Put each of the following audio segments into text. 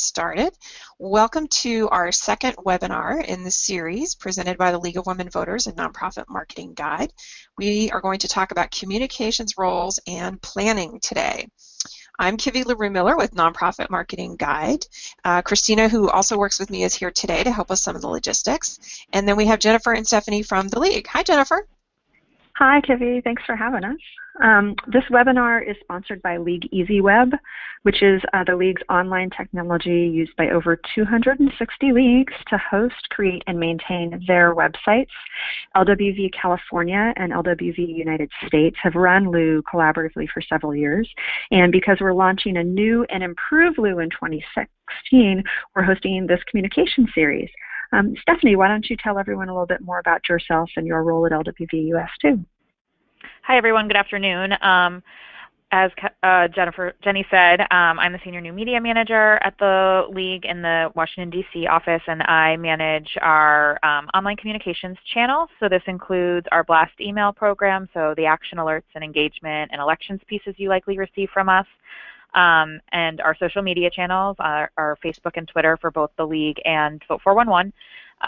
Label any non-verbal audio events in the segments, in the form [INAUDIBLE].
started. Welcome to our second webinar in the series presented by the League of Women Voters and Nonprofit Marketing Guide. We are going to talk about communications roles and planning today. I'm Kivi Leroux Miller with Nonprofit Marketing Guide. Uh, Christina, who also works with me, is here today to help us some of the logistics. And then we have Jennifer and Stephanie from the League. Hi, Jennifer. Hi, Kivi. Thanks for having us. Um, this webinar is sponsored by League EasyWeb, which is uh, the League's online technology used by over 260 leagues to host, create, and maintain their websites. LWV California and LWV United States have run Lou collaboratively for several years, and because we're launching a new and improved Lou in 2016, we're hosting this communication series. Um, Stephanie, why don't you tell everyone a little bit more about yourself and your role at LWV US too? Hi everyone, good afternoon. Um, as uh, Jennifer, Jenny said, um, I'm the Senior New Media Manager at the League in the Washington, D.C. office, and I manage our um, online communications channel. So this includes our blast email program, so the action alerts and engagement and elections pieces you likely receive from us, um, and our social media channels, our, our, Facebook and Twitter for both the League and Vote 411,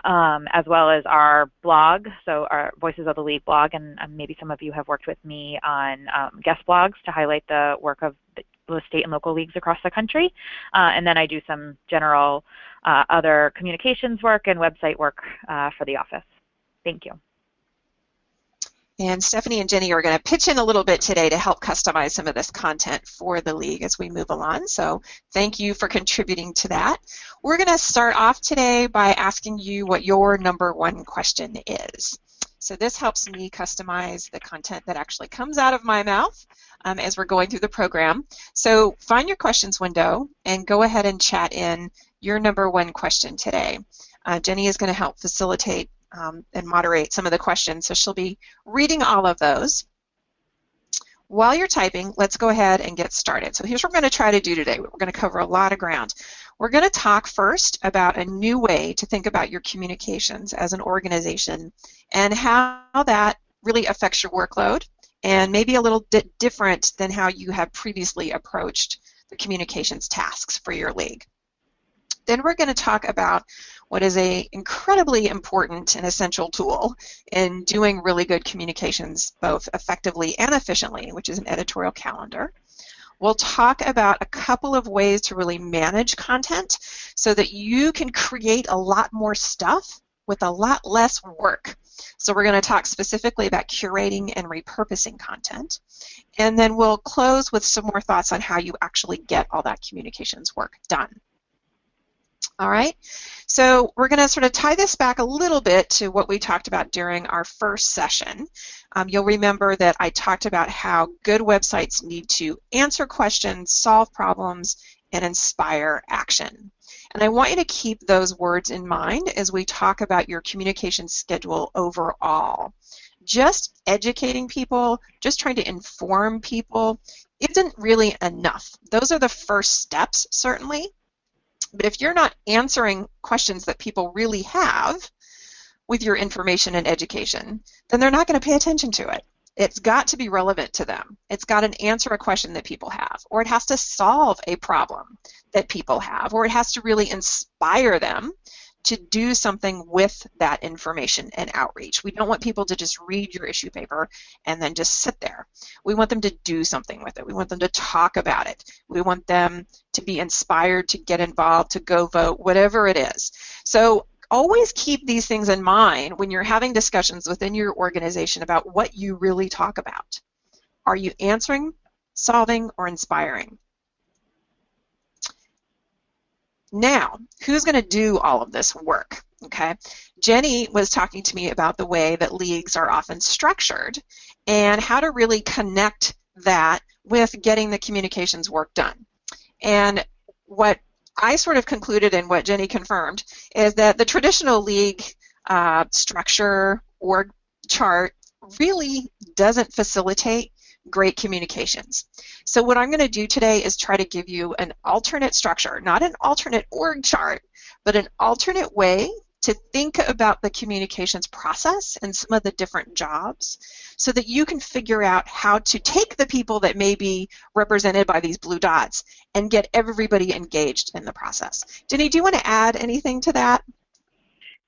um, as well as our blog, so our Voices of the League blog, and maybe some of you have worked with me on um, guest blogs to highlight the work of the state and local leagues across the country. Uh, and then I do some general uh, other communications work and website work uh, for the office. Thank you. And Stephanie and Jenny are going to pitch in a little bit today to help customize some of this content for the league as we move along. So thank you for contributing to that. We're going to start off today by asking you what your number one question is. So this helps me customize the content that actually comes out of my mouth um, as we're going through the program. So find your questions window and go ahead and chat in your number one question today. Uh, Jenny is going to help facilitate um, and moderate some of the questions. So she'll be reading all of those. While you're typing, let's go ahead and get started. So here's what we're going to try to do today. We're going to cover a lot of ground. We're going to talk first about a new way to think about your communications as an organization and how that really affects your workload and maybe a little bit different than how you have previously approached the communications tasks for your league. Then we're going to talk about what is a incredibly important and essential tool in doing really good communications both effectively and efficiently, which is an editorial calendar. We'll talk about a couple of ways to really manage content so that you can create a lot more stuff with a lot less work. So we're going to talk specifically about curating and repurposing content. And then we'll close with some more thoughts on how you actually get all that communications work done. All right, so we're going to sort of tie this back a little bit to what we talked about during our first session. Um, you'll remember that I talked about how good websites need to answer questions, solve problems, and inspire action. And I want you to keep those words in mind as we talk about your communication schedule overall. Just educating people, just trying to inform people, isn't really enough. Those are the first steps, certainly, but if you're not answering questions that people really have with your information and education, then they're not going to pay attention to it. It's got to be relevant to them. It's got to answer a question that people have, or it has to solve a problem that people have, or it has to really inspire them to do something with that information and outreach. We don't want people to just read your issue paper and then just sit there. We want them to do something with it. We want them to talk about it. We want them to be inspired to get involved, to go vote, whatever it is. So always keep these things in mind when you're having discussions within your organization about what you really talk about. Are you answering, solving, or inspiring? Now, who's going to do all of this work? Okay, Jenny was talking to me about the way that leagues are often structured and how to really connect that with getting the communications work done. And what I sort of concluded and what Jenny confirmed is that the traditional league uh, structure or chart really doesn't facilitate great communications. So what I'm going to do today is try to give you an alternate structure, not an alternate org chart, but an alternate way to think about the communications process and some of the different jobs so that you can figure out how to take the people that may be represented by these blue dots and get everybody engaged in the process. Denny, do you want to add anything to that?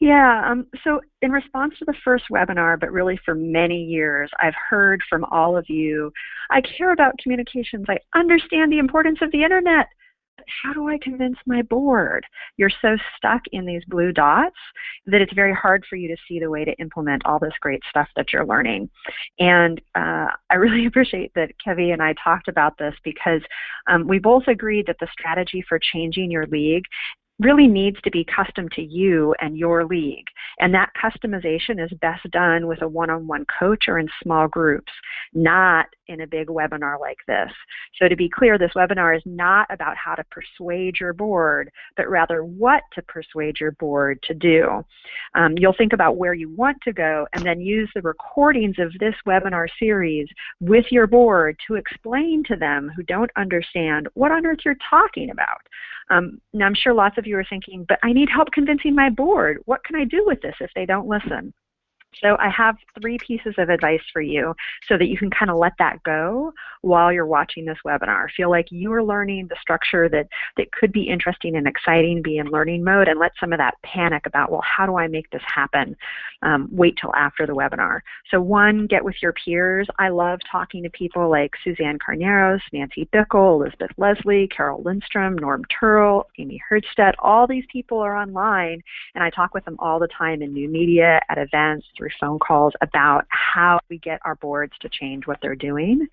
Yeah, um, so in response to the first webinar, but really for many years, I've heard from all of you, I care about communications, I understand the importance of the internet, how do I convince my board? You're so stuck in these blue dots that it's very hard for you to see the way to implement all this great stuff that you're learning. And uh, I really [LAUGHS] appreciate that Kivi and I talked about this because um, we both agreed that the strategy for changing your league really needs to be custom to you and your league. And that customization is best done with a one-on-one coach or in small groups, not in a big webinar like this. So to be clear, this webinar is not about how to persuade your board, but rather what to persuade your board to do. Um, you'll think about where you want to go and then use the recordings of this webinar series with your board to explain to them who don't understand what on earth you're talking about. Um, now, I'm sure lots of you are thinking, but I need help convincing my board. What can I do with this if they don't listen? So I have three pieces of advice for you so that you can kind of let that go while you're watching this webinar. Feel like you are learning the structure that, that could be interesting and exciting, be in learning mode, and let some of that panic about, well, how do I make this happen, um, wait till after the webinar. So one, get with your peers. I love talking to people like Suzanne Carneros, Nancy Bickle, Elizabeth Leslie, Carol Lindstrom, Norm Turrell, Amy Herdstedt. All these people are online, and I talk with them all the time in new media, at events, through phone calls about how we get our boards to change what they're doing.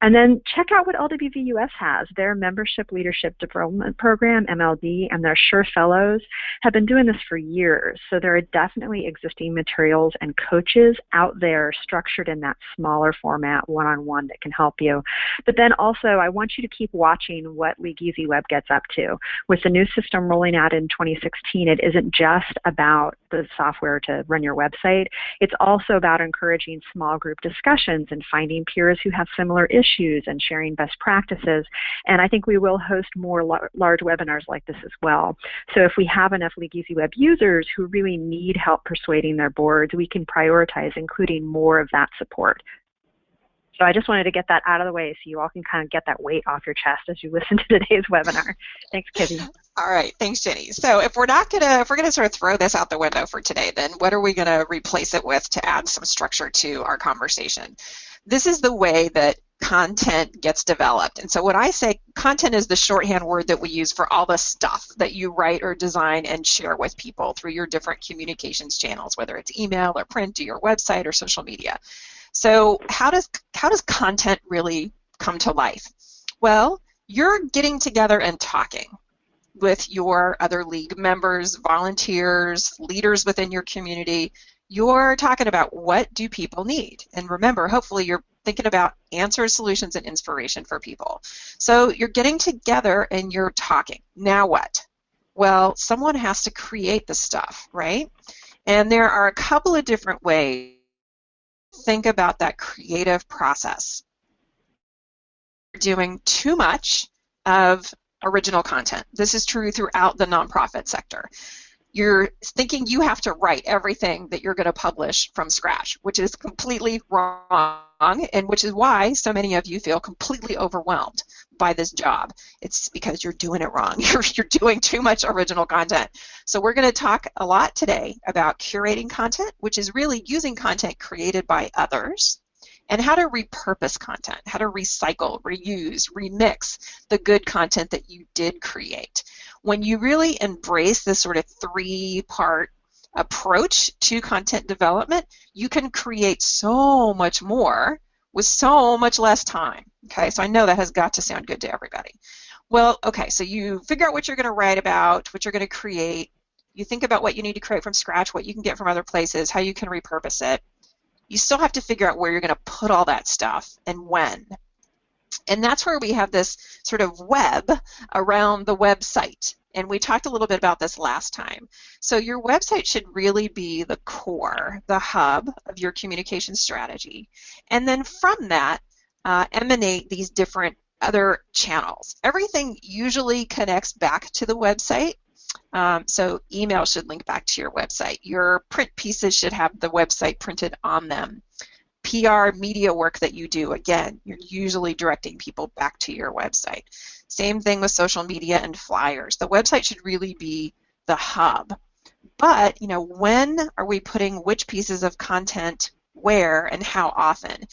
And then check out what LWVUS has. Their Membership Leadership Development Program, MLD, and their SURE Fellows have been doing this for years. So there are definitely existing materials and coaches out there structured in that smaller format, one-on-one, that can help you. But then also, I want you to keep watching what League Easy Web gets up to. With the new system rolling out in 2016, it isn't just about the software to run your website. It's also about encouraging small group discussions and finding peers who have similar issues and sharing best practices. And I think we will host more large webinars like this as well. So if we have enough League Easy Web users who really need help persuading their boards, we can prioritize including more of that support. So I just wanted to get that out of the way so you all can kind of get that weight off your chest as you listen to today's webinar. Thanks, Kivi. All right, thanks, Jenny. So if we're not gonna, if we're gonna sort of throw this out the window for today, then what are we gonna replace it with to add some structure to our conversation? This is the way that content gets developed. And so when I say content is the shorthand word that we use for all the stuff that you write or design and share with people through your different communications channels, whether it's email or print or your website or social media. So how does how does content really come to life? Well, you're getting together and talking with your other league members, volunteers, leaders within your community. You're talking about what do people need? And remember, hopefully you're thinking about answers, solutions, and inspiration for people. So you're getting together and you're talking. Now what? Well, someone has to create the stuff, right? And there are a couple of different ways think about that creative process. Doing too much of original content. This is true throughout the nonprofit sector. You're thinking you have to write everything that you're going to publish from scratch, which is completely wrong, and which is why so many of you feel completely overwhelmed by this job. It's because you're doing it wrong. [LAUGHS] You're, you're doing too much original content. So we're going to talk a lot today about curating content, which is really using content created by others, and how to repurpose content, how to recycle, reuse, remix the good content that you did create. When you really embrace this sort of three-part approach to content development, you can create so much more with so much less time. Okay, so I know that has got to sound good to everybody. Well, okay, so you figure out what you're going to write about, what you're going to create. You think about what you need to create from scratch, what you can get from other places, how you can repurpose it. You still have to figure out where you're going to put all that stuff and when. And that's where we have this sort of web around the website. And we talked a little bit about this last time. So your website should really be the core, the hub of your communication strategy. And then from that, uh, emanate these different other channels. Everything usually connects back to the website, Um, so email should link back to your website. Your print pieces should have the website printed on them. PR media work that you do, again, you're usually directing people back to your website. Same thing with social media and flyers. The website should really be the hub. But, you know, when are we putting which pieces of content where and how often?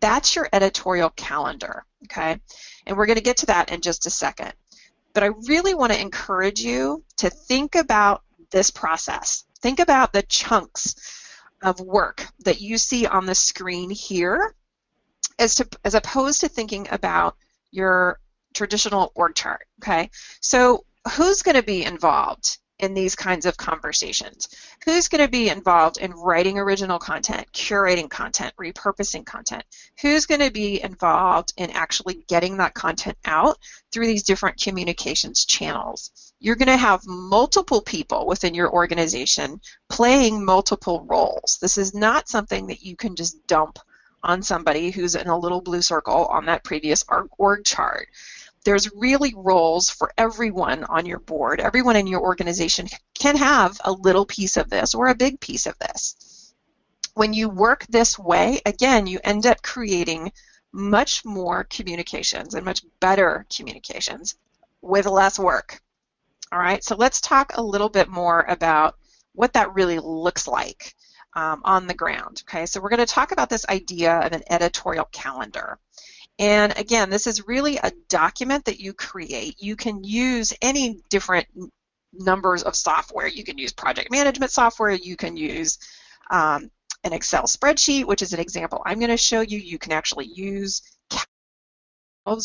That's your editorial calendar, okay? And we're going to get to that in just a second. But I really want to encourage you to think about this process. Think about the chunks of work that you see on the screen here as, to, as opposed to thinking about your traditional org chart, okay? So who's going to be involved in these kinds of conversations? Who's going to be involved in writing original content, curating content, repurposing content? Who's going to be involved in actually getting that content out through these different communications channels? You're going to have multiple people within your organization playing multiple roles. This is not something that you can just dump on somebody who's in a little blue circle on that previous org chart there's really roles for everyone on your board. Everyone in your organization can have a little piece of this or a big piece of this. When you work this way, again, you end up creating much more communications and much better communications with less work. All right, so let's talk a little bit more about what that really looks like um, on the ground. Okay, so we're going to talk about this idea of an editorial calendar. And again, this is really a document that you create. You can use any different numbers of software. You can use project management software. You can use um, an Excel spreadsheet, which is an example I'm going to show you. You can actually use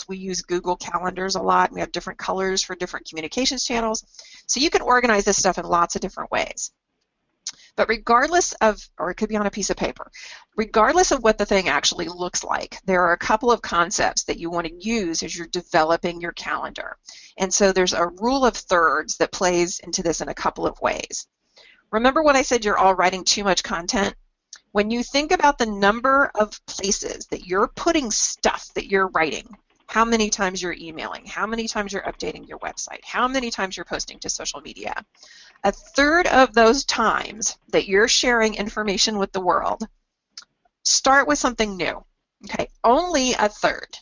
we use Google Calendars a lot. We have different colors for different communications channels. So you can organize this stuff in lots of different ways. But regardless of, or it could be on a piece of paper, regardless of what the thing actually looks like, there are a couple of concepts that you want to use as you're developing your calendar. And so there's a rule of thirds that plays into this in a couple of ways. Remember when I said you're all writing too much content? When you think about the number of places that you're putting stuff that you're writing, how many times you're emailing, how many times you're updating your website, how many times you're posting to social media, a third of those times that you're sharing information with the world, start with something new. Okay, only a third,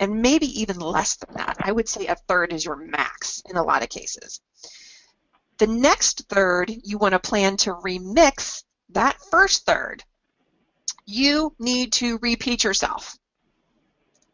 and maybe even less than that. I would say a third is your max in a lot of cases. The next third, you want to plan to remix that first third. You need to repeat yourself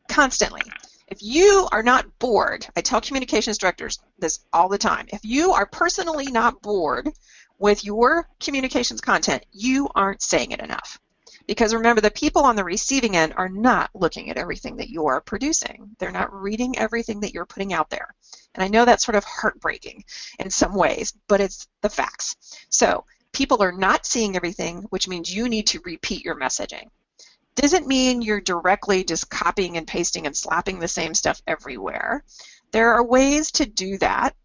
constantly. If you are not bored, I tell communications directors this all the time. If you are personally not bored with your communications content, you aren't saying it enough. Because remember, the people on the receiving end are not looking at everything that you are producing. They're not reading everything that you're putting out there. And I know that's sort of heartbreaking in some ways, but it's the facts. So people are not seeing everything, which means you need to repeat your messaging doesn't mean you're directly just copying and pasting and slapping the same stuff everywhere. There are ways to do that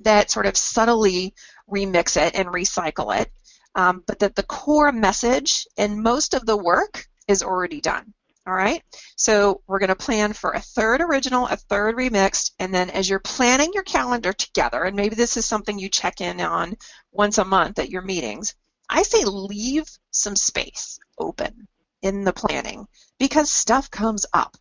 that sort of subtly remix it and recycle it, um, but that the core message and most of the work is already done. All right, so we're going to plan for a third original, a third remixed, and then as you're planning your calendar together, and maybe this is something you check in on once a month at your meetings, I say leave some space open in the planning because stuff comes up.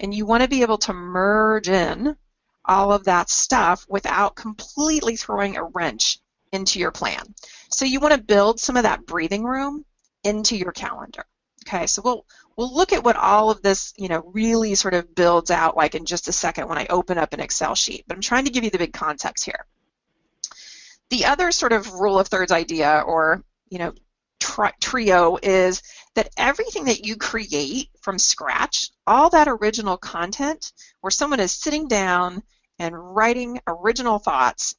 And you want to be able to merge in all of that stuff without completely throwing a wrench into your plan. So you want to build some of that breathing room into your calendar. Okay, so we'll we'll look at what all of this, you know, really sort of builds out like in just a second when I open up an Excel sheet. But I'm trying to give you the big concepts here. The other sort of rule of thirds idea or, you know, tri trio is that everything that you create from scratch, all that original content where someone is sitting down and writing original thoughts,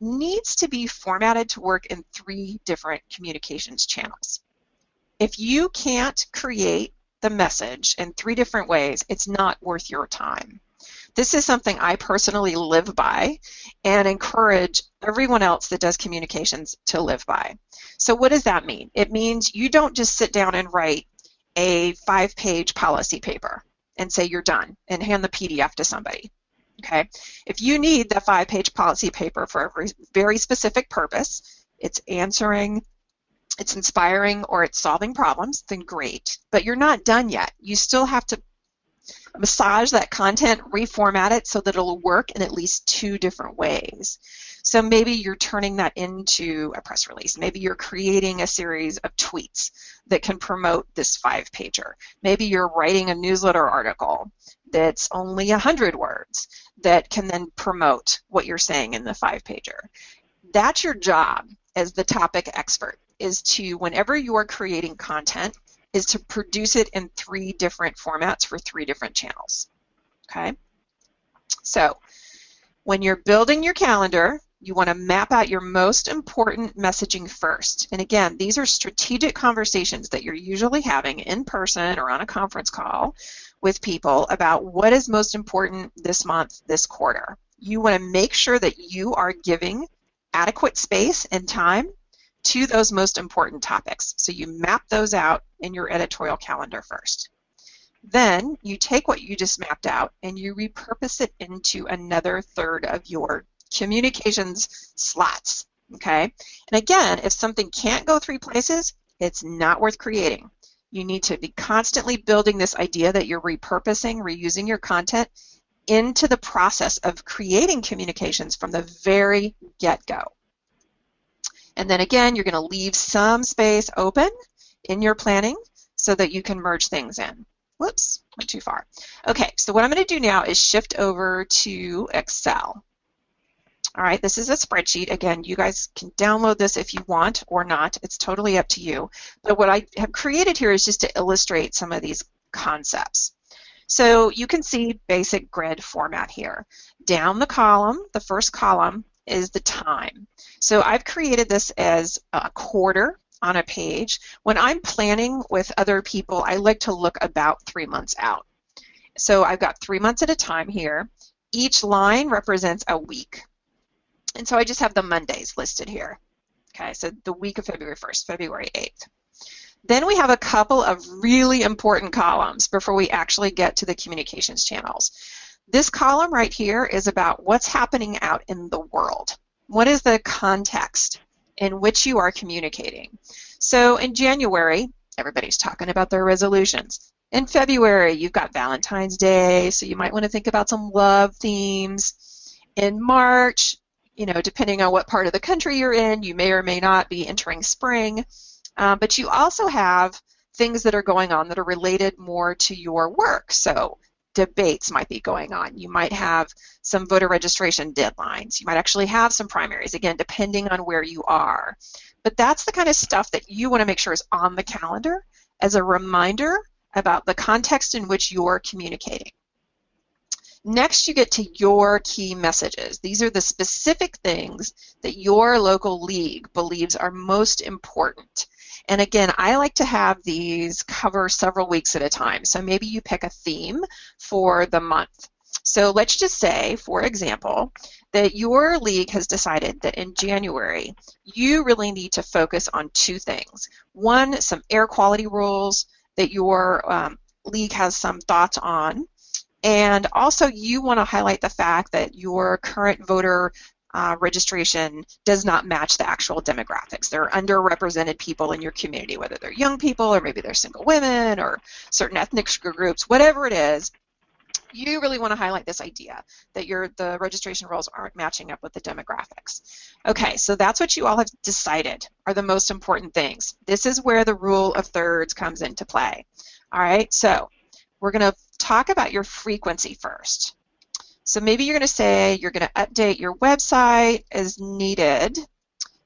needs to be formatted to work in three different communications channels. If you can't create the message in three different ways, it's not worth your time. This is something I personally live by and encourage everyone else that does communications to live by. So what does that mean? It means you don't just sit down and write a five-page policy paper and say you're done and hand the PDF to somebody. Okay, if you need the five-page policy paper for a very specific purpose, it's answering, it's inspiring, or it's solving problems, then great. But you're not done yet. You still have to massage that content, reformat it so that it'll work in at least two different ways. So maybe you're turning that into a press release. Maybe you're creating a series of tweets that can promote this five pager. Maybe you're writing a newsletter article that's only 100 words that can then promote what you're saying in the five pager. That's your job as the topic expert is to, whenever you are creating content, is to produce it in three different formats for three different channels. Okay? So, when you're building your calendar, you want to map out your most important messaging first. And again, these are strategic conversations that you're usually having in person or on a conference call with people about what is most important this month, this quarter. You want to make sure that you are giving adequate space and time to those most important topics. So you map those out in your editorial calendar first. Then you take what you just mapped out and you repurpose it into another third of your communications slots. Okay? And again, if something can't go three places, it's not worth creating. You need to be constantly building this idea that you're repurposing, reusing your content into the process of creating communications from the very get-go. And then again, you're going to leave some space open in your planning so that you can merge things in. Whoops, went too far. Okay, so what I'm going to do now is shift over to Excel. All right, this is a spreadsheet. Again, you guys can download this if you want or not. It's totally up to you. But what I have created here is just to illustrate some of these concepts. So you can see basic grid format here. Down the column, the first column is the time. So I've created this as a quarter on a page. When I'm planning with other people, I like to look about three months out. So I've got three months at a time here. Each line represents a week. And so I just have the Mondays listed here. Okay, so the week of February 1st, February 8th. Then we have a couple of really important columns before we actually get to the communications channels. This column right here is about what's happening out in the world. What is the context in which you are communicating? So in January, everybody's talking about their resolutions. In February, you've got Valentine's Day, so you might want to think about some love themes. In March, you know, depending on what part of the country you're in, you may or may not be entering spring. Uh, but you also have things that are going on that are related more to your work. So debates might be going on. You might have some voter registration deadlines. You might actually have some primaries, again, depending on where you are. But that's the kind of stuff that you want to make sure is on the calendar as a reminder about the context in which you're communicating. Next, you get to your key messages. These are the specific things that your local league believes are most important. And again, I like to have these cover several weeks at a time. So maybe you pick a theme for the month. So let's just say, for example, that your league has decided that in January you really need to focus on two things. One, some air quality rules that your um, league has some thoughts on, and also, you want to highlight the fact that your current voter uh, registration does not match the actual demographics. There are underrepresented people in your community, whether they're young people or maybe they're single women or certain ethnic groups, whatever it is. You really want to highlight this idea that your the registration rolls aren't matching up with the demographics. Okay, so that's what you all have decided are the most important things. This is where the rule of thirds comes into play. All right, so we're going to talk about your frequency first. So maybe you're going to say you're going to update your website as needed,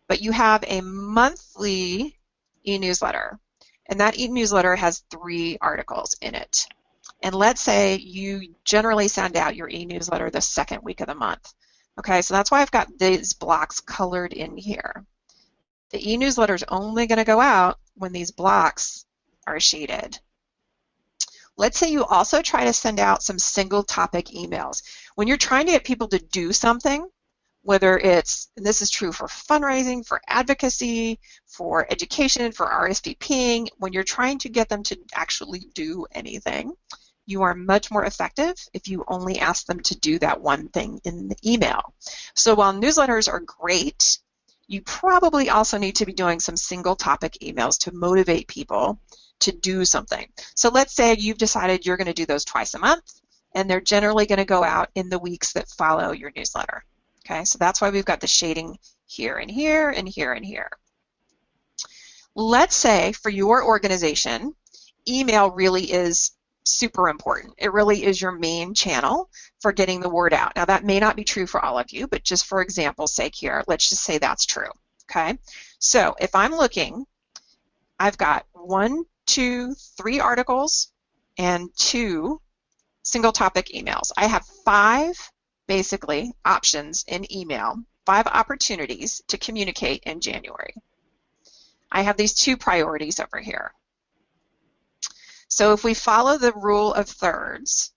but you have a monthly e-newsletter. And that e-newsletter has three articles in it. And let's say you generally send out your e-newsletter the second week of the month. Okay, so that's why I've got these blocks colored in here. The e-newsletter is only going to go out when these blocks are shaded. Let's say you also try to send out some single topic emails. When you're trying to get people to do something, whether it's, this is true for fundraising, for advocacy, for education, for RSVPing, when you're trying to get them to actually do anything, you are much more effective if you only ask them to do that one thing in the email. So while newsletters are great, you probably also need to be doing some single topic emails to motivate people to do something. So let's say you've decided you're going to do those twice a month, and they're generally going to go out in the weeks that follow your newsletter. Okay, so that's why we've got the shading here and here and here and here. Let's say for your organization, email really is super important. It really is your main channel for getting the word out. Now that may not be true for all of you, but just for example's sake here, let's just say that's true. Okay, so if I'm looking, I've got one, two, three articles and two single topic emails. I have five basically options in email, five opportunities to communicate in January. I have these two priorities over here. So if we follow the rule of thirds,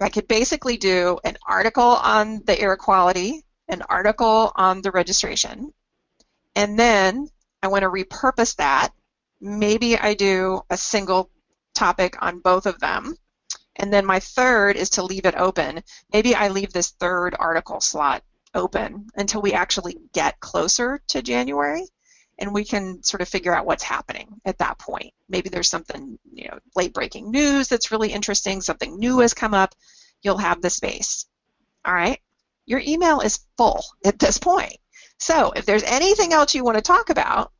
I could basically do an article on the air quality, an article on the registration, and then I want to repurpose that. Maybe I do a single topic on both of them. And then my third is to leave it open. Maybe I leave this third article slot open until we actually get closer to January and we can sort of figure out what's happening at that point. Maybe there's something, you know, late breaking news that's really interesting, something new has come up, you'll have the space. All right? Your email is full at this point. So if there's anything else you want to talk about,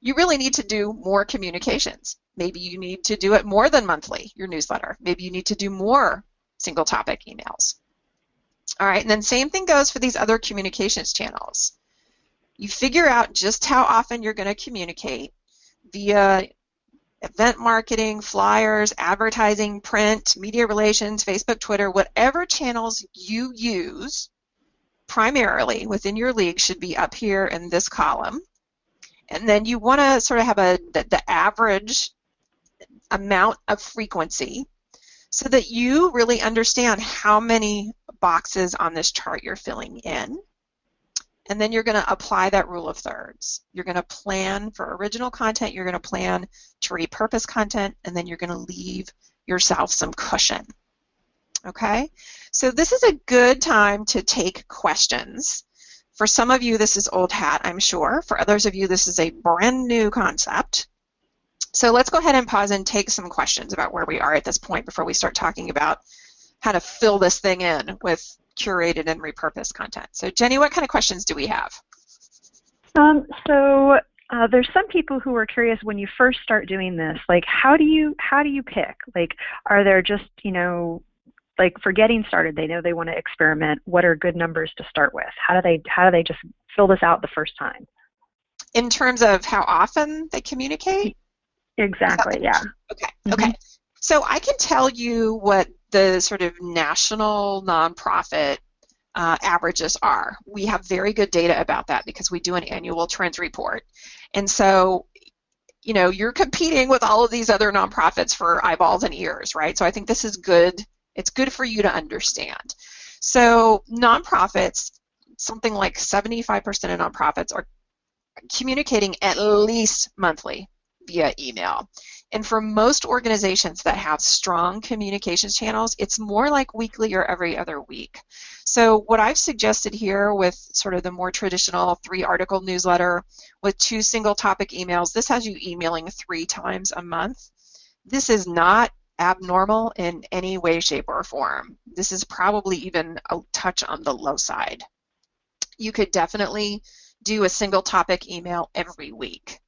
you really need to do more communications. Maybe you need to do it more than monthly, your newsletter. Maybe you need to do more single topic emails. All right, and then same thing goes for these other communications channels. You figure out just how often you're going to communicate via event marketing, flyers, advertising, print, media relations, Facebook, Twitter, whatever channels you use primarily within your league should be up here in this column. And then you want to sort of have a the, the average amount of frequency so that you really understand how many boxes on this chart you're filling in and then you're going to apply that rule of thirds. You're going to plan for original content, you're going to plan to repurpose content, and then you're going to leave yourself some cushion. Okay? So this is a good time to take questions. For some of you, this is old hat, I'm sure. For others of you, this is a brand new concept. So let's go ahead and pause and take some questions about where we are at this point before we start talking about how to fill this thing in with curated and repurposed content. So Jenny, what kind of questions do we have? Um, so uh, there's some people who are curious when you first start doing this, like how do you how do you pick? Like, are there just you know, like for getting started, they know they want to experiment. What are good numbers to start with? How do they how do they just fill this out the first time? In terms of how often they communicate. Exactly. Yeah. Okay. Okay. Mm-hmm. So I can tell you what the sort of national nonprofit uh, averages are. We have very good data about that because we do an annual trends report. And so, you know, you're competing with all of these other nonprofits for eyeballs and ears, right? So I think this is good. It's good for you to understand. So nonprofits, something like 75% of nonprofits are communicating at least monthly via email. And for most organizations that have strong communications channels, it's more like weekly or every other week. So what I've suggested here with sort of the more traditional three article newsletter with two single topic emails, this has you emailing three times a month. This is not abnormal in any way, shape, or form. This is probably even a touch on the low side. You could definitely do a single topic email every week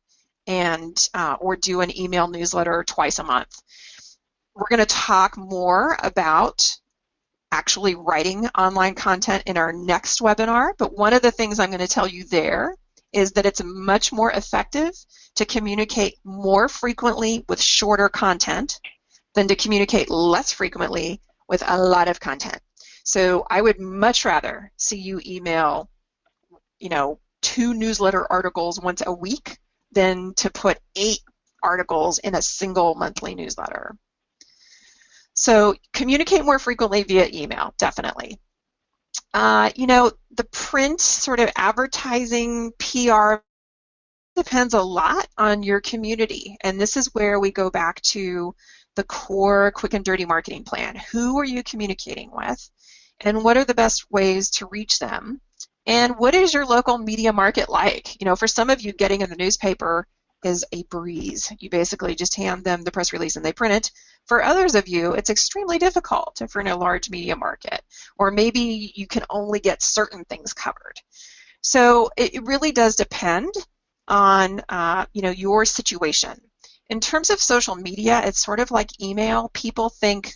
and uh, or do an email newsletter twice a month. We're going to talk more about actually writing online content in our next webinar, but one of the things I'm going to tell you there is that it's much more effective to communicate more frequently with shorter content than to communicate less frequently with a lot of content. So I would much rather see you email, you know, two newsletter articles once a week than to put eight articles in a single monthly newsletter. So communicate more frequently via email, definitely. Uh, you know, the print sort of advertising, PR depends a lot on your community. And this is where we go back to the core quick and dirty marketing plan. Who are you communicating with? And what are the best ways to reach them? And what is your local media market like? You know, for some of you, getting in the newspaper is a breeze. You basically just hand them the press release and they print it. For others of you, it's extremely difficult if you're in a large media market, or maybe you can only get certain things covered. So it really does depend on uh, you know your situation. In terms of social media, it's sort of like email. People think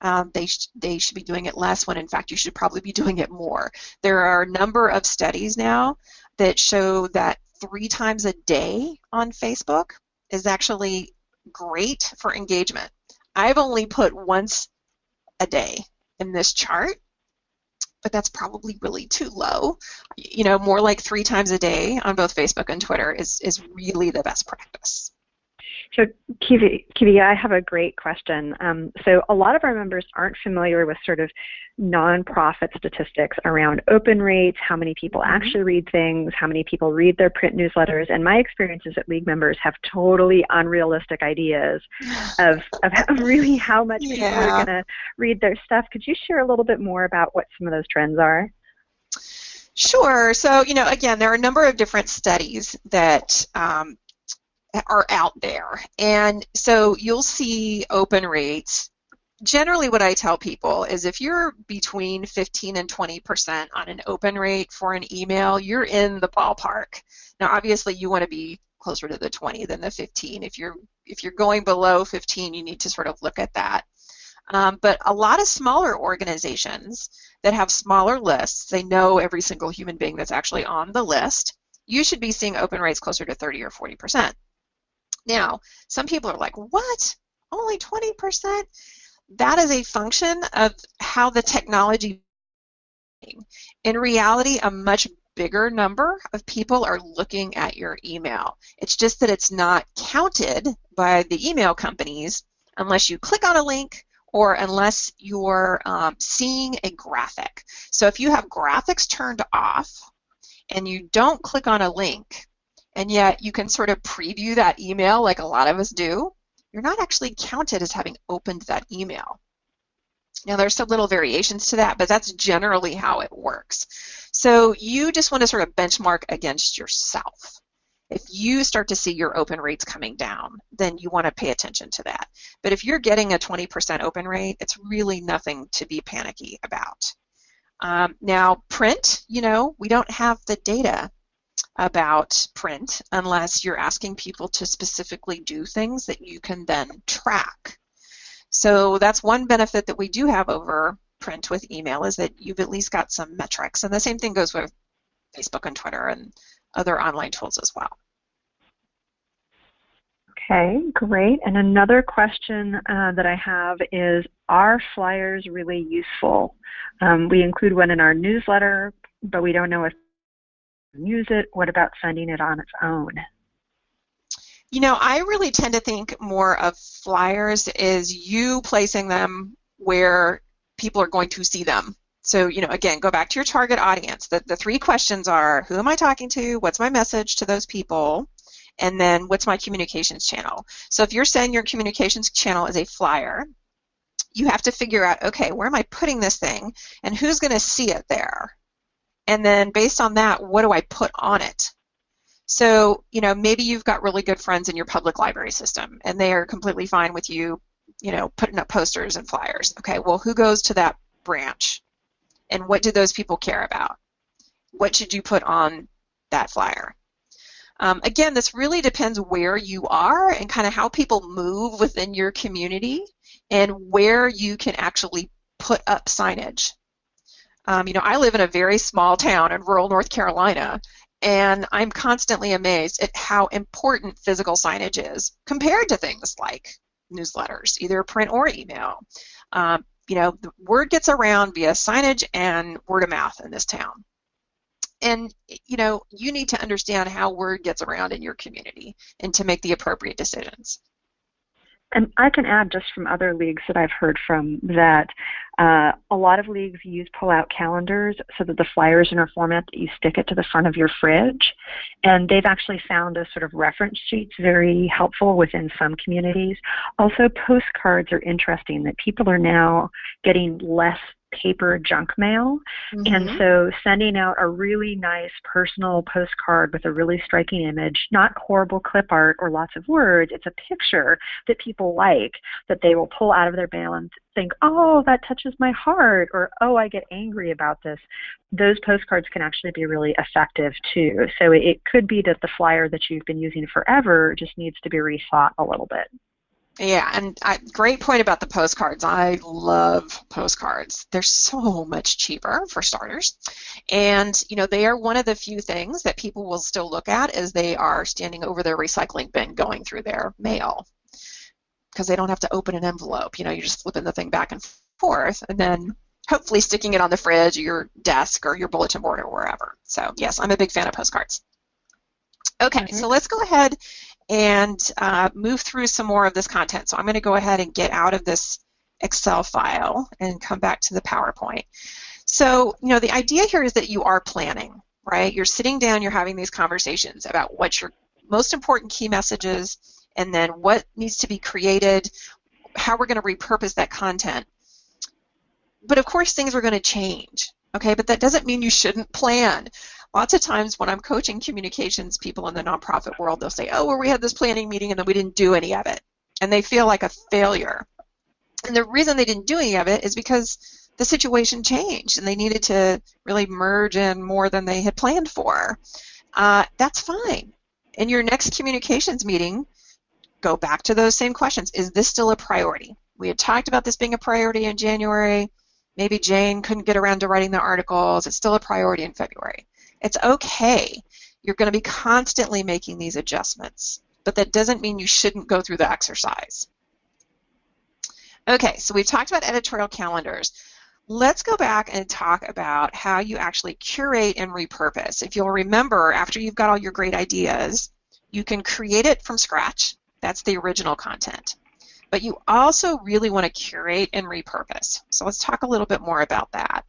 um, they, sh they should be doing it less when in fact you should probably be [LAUGHS] doing it more. There are a number of studies now that show that three times a day on Facebook is actually great for engagement. I've only put once a day in this chart, but that's probably really too low. You know, more like three times a day on both Facebook and Twitter is, is really the best practice. So, Kivi, Kiwi, I have a great question. Um, so, a lot of our members aren't familiar with sort of nonprofit statistics around open rates, how many people mm-hmm. actually read things, how many people read their print newsletters. And my experience is that League members have totally unrealistic ideas [SIGHS] of, of [LAUGHS] really how much yeah. people are going to read their stuff. Could you share a little bit more about what some of those trends are? Sure. So, you know, again, there are a number of different studies that um, are out there. And so you'll see open rates. Generally, what I tell people is if you're between 15 and 20% on an open rate for an email, you're in the ballpark. Now, obviously, you want to be closer to the 20 than the 15. If you're if you're going below 15, you need to sort of look at that. Um, but a lot of smaller organizations that have smaller lists, they know every single human being that's actually on the list. You should be seeing open rates closer to 30 or 40 percent. Now, some people are like, what? Only 20%? That is a function of how the technology in reality, a much bigger number of people are looking at your email. It's just that it's not counted by the email companies unless you click on a link or unless you're um, seeing a graphic. So if you have graphics turned off and you don't click on a link, and yet you can sort of preview that email like a lot of us do, you're not actually counted as having opened that email. Now there's some little variations to that, but that's generally how it works. So you just want to sort of benchmark against yourself. If you start to see your open rates coming down, then you want to pay attention to that. But if you're getting a 20% open rate, it's really nothing to be panicky about. Um, now, print, you know, we don't have the data about print unless you're asking people to specifically do things that you can then track. So that's one benefit that we do have over print with email is that you've at least got some metrics. And the same thing goes with Facebook and Twitter and other online tools as well. Okay, great. And another question uh, that I have is, are flyers really useful? Um, we include one in our newsletter, but we don't know if use it? What about sending it on its own? You know, I really tend to think more of flyers as you placing them where people are going to see them. So, you know, again, go back to your target audience. The, the three questions are who am I talking to? What's my message to those people? And then what's my communications channel? So, if you're saying your communications channel is a flyer, you have to figure out okay, where am I putting this thing and who's going to see it there? And then based on that, what do I put on it? So, you know, maybe you've got really good friends in your public library system, and they are completely fine with you, you know, putting up posters and flyers. Okay, well, who goes to that branch? And what do those people care about? What should you put on that flyer? Um, again, this really depends where you are and kind of how people move within your community and where you can actually put up signage. Um, you know, I live in a very small town in rural North Carolina, and I'm constantly amazed at how important physical signage is compared to things like newsletters, either print or email. Um, you know, the word gets around via signage and word of mouth in this town. And, you know, you need to understand how word gets around in your community and to make the appropriate decisions. And I can add just from other leagues that I've heard from that uh, a lot of leagues use pull-out calendars so that the flyers in a format that you stick it to the front of your fridge. And they've actually found those sort of reference sheets very helpful within some communities. Also, postcards are interesting that people are now getting less paper junk mail. Mm-hmm. And so sending out a really nice personal postcard with a really striking image, not horrible clip art or lots of words, it's a picture that people like that they will pull out of their mail and think, oh, that touches my heart, or oh, I get angry about this. Those postcards can actually be really effective too. So it could be that the flyer that you've been using forever just needs to be rethought a little bit. Yeah, and I, great point about the postcards. I love postcards. They're so much cheaper for starters, and you know they are one of the few things that people will still look at as they are standing over their recycling bin going through their mail, because they don't have to open an envelope. You know, you're just flipping the thing back and forth, and then hopefully sticking it on the fridge or your desk or your bulletin board or wherever. So yes, I'm a big fan of postcards. Okay, mm-hmm. so let's go ahead and uh, move through some more of this content. So I'm going to go ahead and get out of this Excel file and come back to the PowerPoint. So, you know, the idea here is that you are planning, right? You're sitting down, you're having these conversations about what your most important key messages and then what needs to be created, how we're going to repurpose that content. But of course, things are going to change, okay? But that doesn't mean you shouldn't plan lots of times when I'm coaching communications people in the nonprofit world, they'll say, oh, well, we had this planning meeting and then we didn't do any of it. And they feel like a failure. And the reason they didn't do any of it is because the situation changed and they needed to really merge in more than they had planned for. Uh, that's fine. In your next communications meeting, go back to those same questions. Is this still a priority? We had talked about this being a priority in January. Maybe Jane couldn't get around to writing the articles. It's still a priority in February. It's okay. You're going to be constantly making these adjustments, but that doesn't mean you shouldn't go through the exercise. Okay, so we've talked about editorial calendars. Let's go back and talk about how you actually curate and repurpose. If you'll remember, after you've got all your great ideas, you can create it from scratch. That's the original content. But you also really want to curate and repurpose. So let's talk a little bit more about that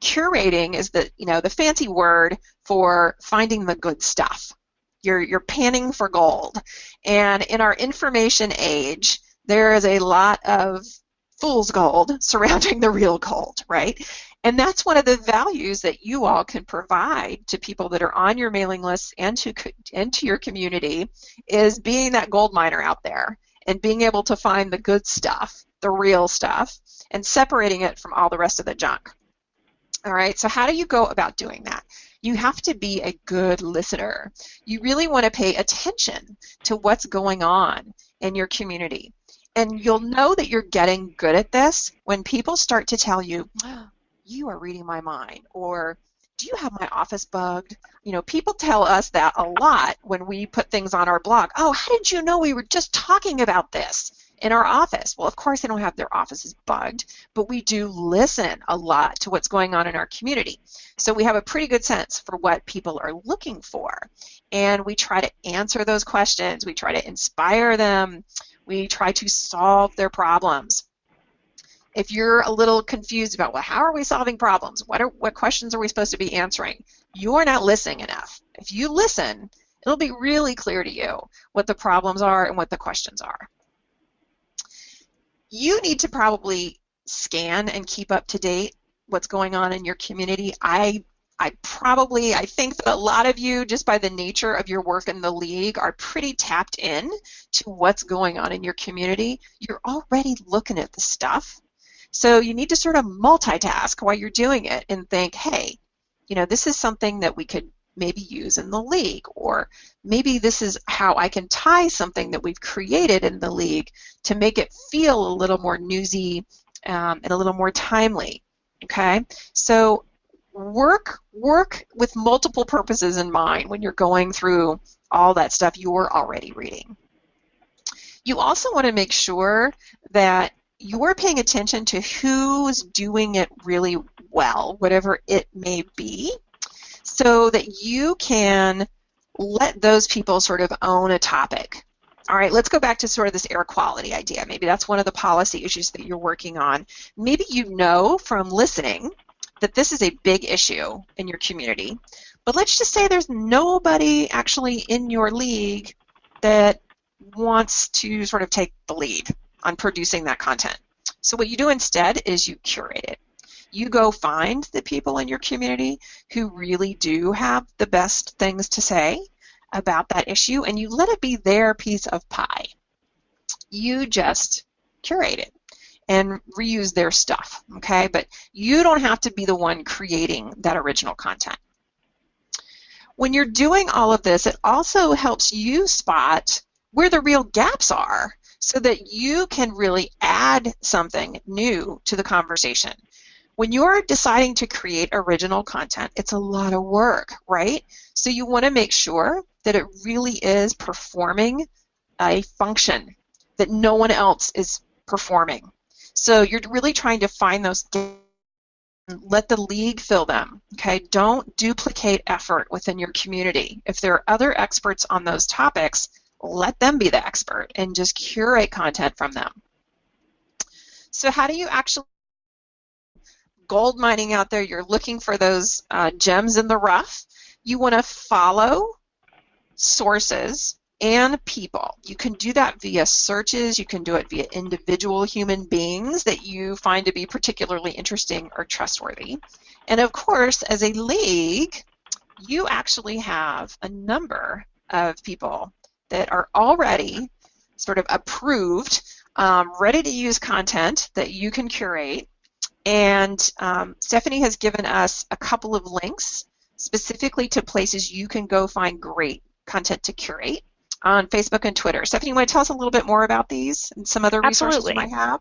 curating is the you know the fancy word for finding the good stuff. You're you're panning for gold, and in our information age, there is a lot of fool's gold [LAUGHS] surrounding the real gold, right? And that's one of the values that you all can provide to people that are on your mailing list and to and to your community is being that gold miner out there and being able to find the good stuff, the real stuff, and separating it from all the rest of the junk. All right, so how do you go about doing that? You have to be a good listener. You really want to pay attention to what's going on in your community. And you'll know that you're getting good at this when people start to tell you, oh, you are reading my mind, or do you have my office bugged? You know, people tell us that a lot when we put things on our blog. Oh, how did you know we were just talking about this? In our office. Well, of course, they don't have their offices bugged, but we do listen a lot to what's going on in our community. So we have a pretty good sense for what people are looking for. And we try to answer those questions. We try to inspire them. We try to solve their problems. If you're a little confused about, well, how are we solving problems? What, are, what questions are we supposed to be answering? You're not listening enough. If you listen, it'll be really clear to you what the problems are and what the questions are you need to probably scan and keep up to date what's going on in your community. I I probably I think that a lot of you just by the nature of your work in the league are pretty tapped in to what's going on in your community. You're already looking at the stuff. So you need to sort of multitask while you're doing it and think, "Hey, you know, this is something that we could maybe use in the league or maybe this is how I can tie something that we've created in the league to make it feel a little more newsy um, and a little more timely okay? So work work with multiple purposes in mind when you're going through all that stuff you're already reading. You also want to make sure that you're paying attention to who's doing it really well, whatever it may be, so that you can let those people sort of own a topic. All right, let's go back to sort of this air quality idea. Maybe that's one of the policy issues that you're working on. Maybe you know from listening that this is a big issue in your community, but let's just say there's nobody actually in your league that wants to sort of take the lead on producing that content. So what you do instead is you curate it. You go find the people in your community who really do have the best things to say about that issue and you let it be their piece of pie. You just curate it and reuse their stuff, okay? But you don't have to be the one creating that original content. When you're doing all of this, it also helps you spot where the real gaps are so that you can really add something new to the conversation. When you're deciding to create original content, it's a lot of work, right? So you want to make sure that it really is performing a function that no one else is performing. So you're really trying to find those let the league fill them. Okay, don't duplicate effort within your community. If there are other experts on those topics, let them be the expert and just curate content from them. So how do you actually gold mining out there? You're looking for those uh, gems in the rough. You want to follow sources and people. You can do that via searches, you can do it via individual human beings that you find to be particularly interesting or trustworthy. And of course, as a league, you actually have a number of people that are already sort of approved, um, ready to use content that you can curate. And um, Stephanie has given us a couple of links specifically to places you can go find great content to curate on Facebook and Twitter. Stephanie, you want to tell us a little bit more about these and some other resources Absolutely. you might have?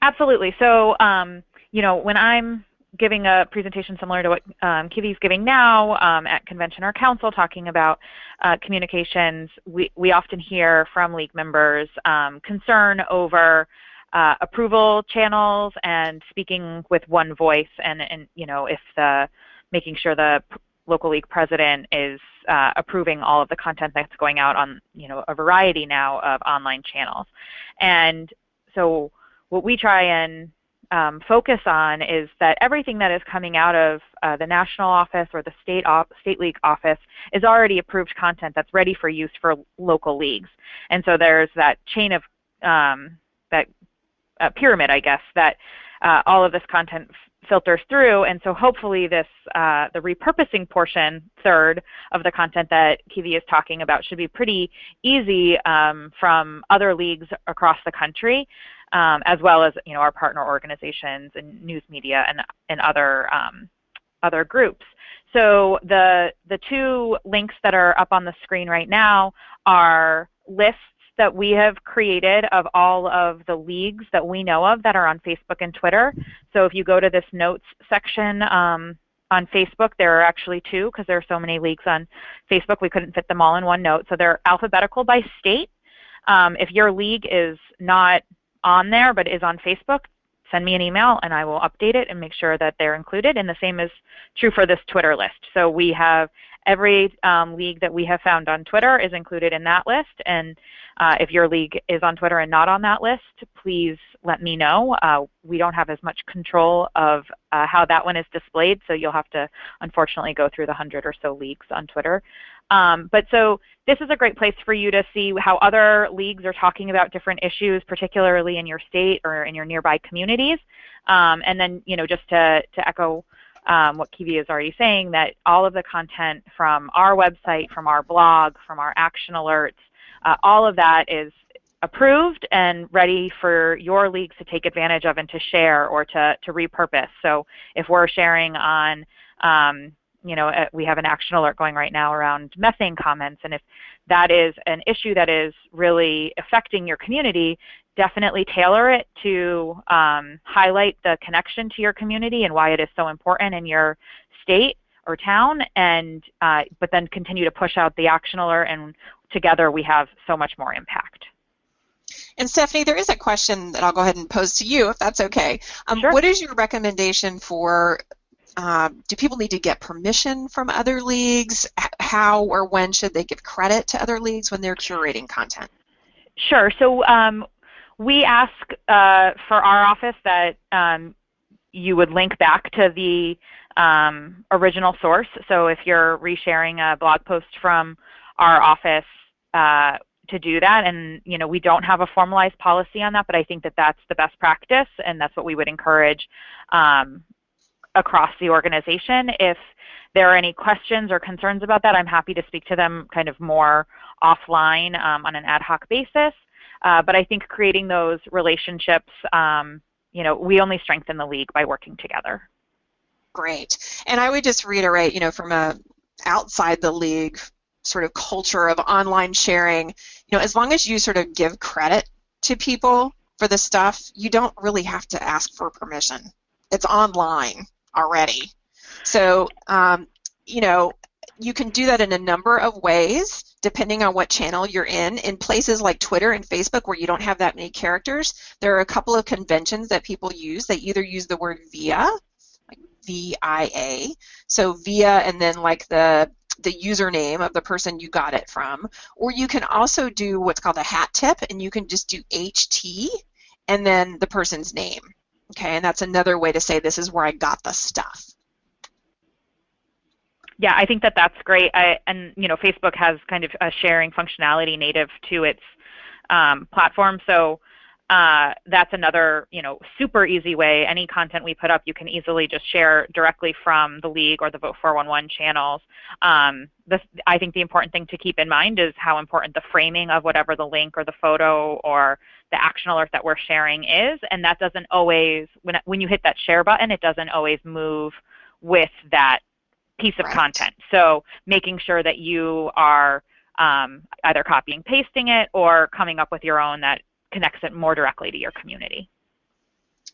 Absolutely. So, um, you know, when I'm giving a presentation similar to what um, Kivi's giving now um, at convention or council talking about uh, communications, we, we often hear from league members um, concern over uh, approval channels and speaking with one voice and, and you know, if the making sure the local league president is uh, approving all of the content that's going out on you know a variety now of online channels and so what we try and um, focus on is that everything that is coming out of uh, the national office or the state state league office is already approved content that's ready for use for local leagues. And so there's that chain of um, uh, pyramid, I guess, that uh, all of this content filters through. And so hopefully this uh, the repurposing portion, third of the content that Kivi is talking about, should be pretty easy um, from other leagues across the country um, as well as you know our partner organizations and news media and and other um, other groups. So the the two links that are up on the screen right now are lists that we have created of all of the leagues that we know of that are on Facebook and Twitter. So if you go to this notes section um, on Facebook, there are actually two because there are so many leagues on Facebook. We couldn't fit them all in one note. So they're alphabetical by state. Um, if your league is not on there but is on Facebook, send me an email and I will update it and make sure that they're included. And the same is true for this Twitter list. So we have every um, league that we have found on Twitter is included in that list. And uh, if your league is on Twitter and not on that list, please let me know. Uh, we don't have as much control of uh, how that one is displayed, so you'll have to unfortunately go through the hundred or so leagues on Twitter. Um, but so this is a great place for you to see how other leagues are talking about different issues, particularly in your state or in your nearby communities. Um, and then, you know, just to, to echo um, what Kivi is already saying, that all of the content from our website, from our blog, from our action alerts, uh, all of that is approved and ready for your leagues to take advantage of and to share or to, to repurpose. So if we're sharing on um, you know, uh, we have an action alert going right now around methane comments, and if that is an issue that is really affecting your community, definitely tailor it to um, highlight the connection to your community and why it is so important in your state or town, and uh, but then continue to push out the action alert, and together we have so much more impact. And Stephanie, there is a question that I'll go ahead and pose to you, if that's okay. Um, sure. What is your recommendation for um, do people need to get permission from other leagues? How or when should they give credit to other leagues when they're curating content? Sure. So um, we ask uh, for our office that um, you would link back to the um, original source. So if you're resharing a blog post from our office uh, to do that, and you know we don't have a formalized policy on that, but I think that that's the best practice, and that's what we would encourage um, across the organization. If there are any questions or concerns about that, I'm happy to speak to them kind of more offline um, on an ad hoc basis. Uh, but I think creating those relationships, um, you know, we only strengthen the league by working together. Great. And I would just reiterate, you know, from a outside the league sort of culture of online sharing, you know, as long as you sort of give credit to people for the stuff, you don't really have to ask for permission. It's online already. So, um, you know, you can do that in a number of ways depending on what channel you're in. In places like Twitter and Facebook where you don't have that many characters, there are a couple of conventions that people use. They either use the word via, like V-I-A, so via and then like the the username of the person you got it from, or you can also do what's called a hat tip, and you can just do HT and then the person's name. Okay, and that's another way to say this is where I got the stuff yeah, I think that that's great. I, and you know, Facebook has kind of a sharing functionality native to its um, platform, so uh, that's another you know super easy way. Any content we put up, you can easily just share directly from the league or the Vote 411 channels. Um, this, I think the important thing to keep in mind is how important the framing of whatever the link or the photo or the action alert that we're sharing is, and that doesn't always when when you hit that share button, it doesn't always move with that piece of right. content. So making sure that you are um, either copying, pasting it, or coming up with your own that connects it more directly to your community.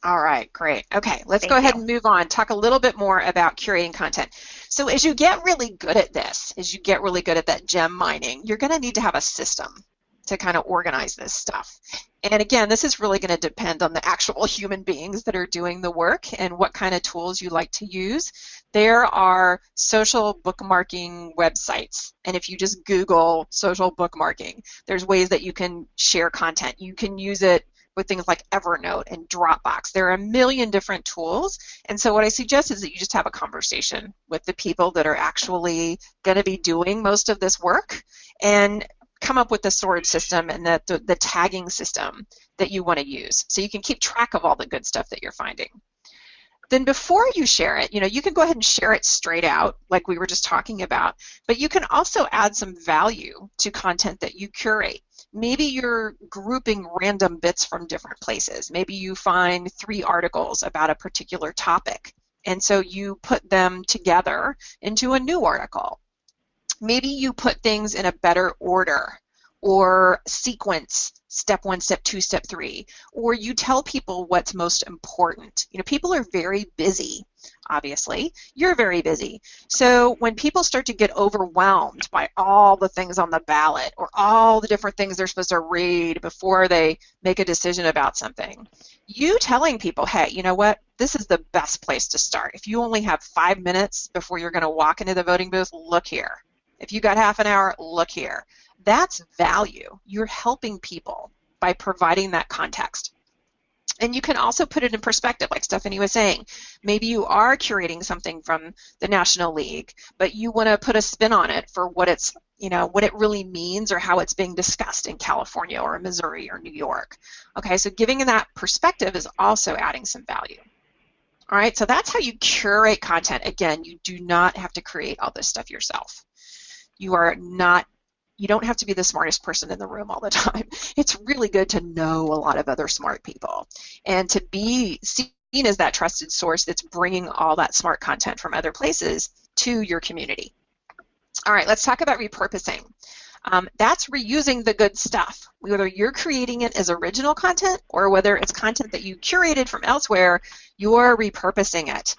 All right, great. Okay, let's Thank go ahead and move on. Talk a little bit more about curating content. So as you get really good at this, as you get really good at that gem mining, you're going to need to have a system to kind of organize this stuff. And again, this is really going to depend on the actual [LAUGHS] human beings that are doing the work and what kind of tools you like to use. There are social bookmarking websites. And if you just Google social bookmarking, there's ways that you can share content. You can use it with things like Evernote and Dropbox. There are a million different tools. And so what I suggest is that you just have a conversation with the people that are actually going to be doing most of this work and come up with the storage system and the, the, the tagging system that you want to use so you can keep track of all the good stuff that you're finding. Then before you share it, you know, you can go ahead and share it straight out like we were just talking about, but you can also add some value to content that you curate. Maybe you're grouping random bits from different places. Maybe you find three articles about a particular topic, and so you put them together into a new article maybe you put things in a better order or sequence step one step two step three or you tell people what's most important. You know people are very busy obviously. You're very busy. So when people start to get overwhelmed by all the things on the ballot or all the different things they're supposed to read before they make a decision about something you telling people hey you know what? This is the best place to start. If you only have five minutes before you're going to walk into the voting booth look here if you got half an hour, look here. That's value. You're helping people by providing that context. And you can also put it in perspective, like Stephanie was saying. Maybe you are curating something from the National League, but you want to put a spin on it for what it's, you know, what it really means or how it's being discussed in California or Missouri or New York. Okay, so giving that perspective is also adding some value. All right, so that's how you curate content. Again, you do not have to create all this stuff yourself. You are not you don't have to be the smartest person in the room all the [LAUGHS] time. It's really good to know a lot of other smart people and to be seen as that trusted source that's bringing all that smart content from other places to your community. All right, let's talk about repurposing. Um, that's reusing the good stuff. Whether you're creating it as original content or whether it's content that you curated from elsewhere, you're repurposing it.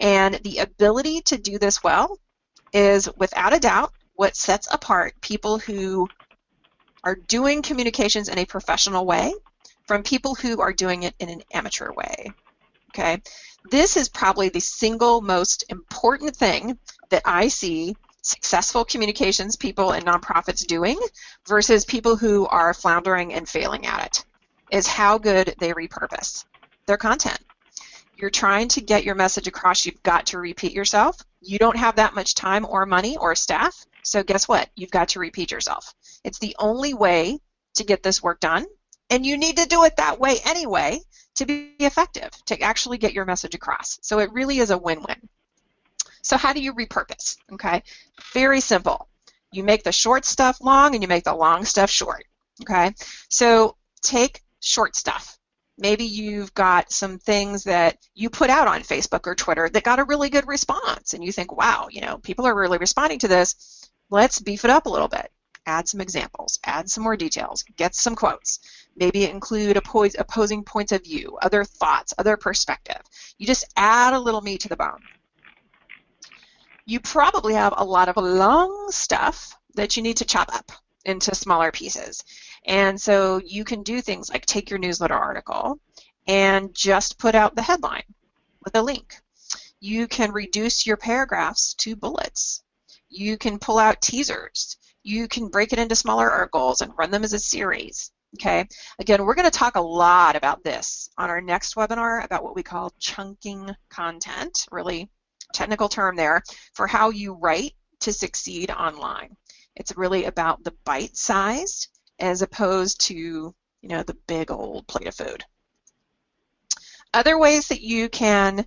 And the ability to do this well is, without a doubt, what sets apart people who are doing communications in a professional way from people who are doing it in an amateur way. Okay, this is probably the single most important thing that I see successful communications people and nonprofits doing versus people who are floundering and failing at it is how good they repurpose their content. You're trying to get your message across, you've got to repeat yourself. You don't have that much time or money or staff, so guess what? You've got to repeat yourself. It's the only way to get this work done, and you need to do it that way anyway to be effective, to actually get your message across. So it really is a win-win. So how do you repurpose? Okay, very simple. You make the short stuff long and you make the long stuff short. Okay, so take short stuff. Maybe you've got some things that you put out on Facebook or Twitter that got a really good response, and you think, wow, you know, people are really responding to this. Let's beef it up a little bit. Add some examples, add some more details, get some quotes. Maybe include opposing points of view, other thoughts, other perspective. You just add a little meat to the bone you probably have a lot of long stuff that you need to chop up into smaller pieces. And so you can do things like take your newsletter article and just put out the headline with a link. You can reduce your paragraphs to bullets. You can pull out teasers. You can break it into smaller articles and run them as a series. Okay, again, we're going to talk a lot about this on our next webinar about what we call chunking content, really technical term there for how you write to succeed online. It's really about the bite-sized as opposed to you know the big old plate of food. Other ways that you can